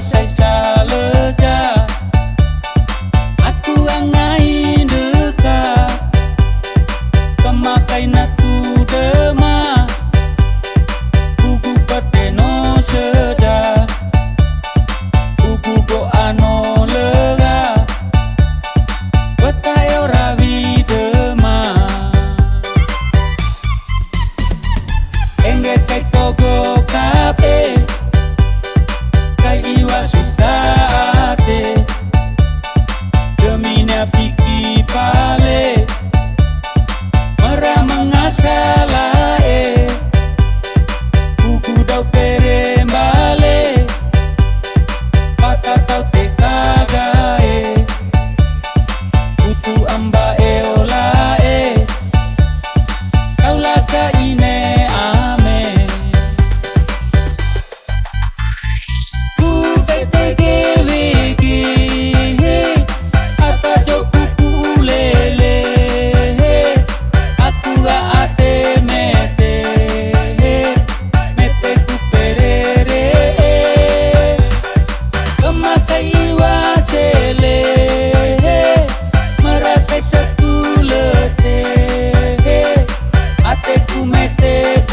shy, shy, shy. time. tú metes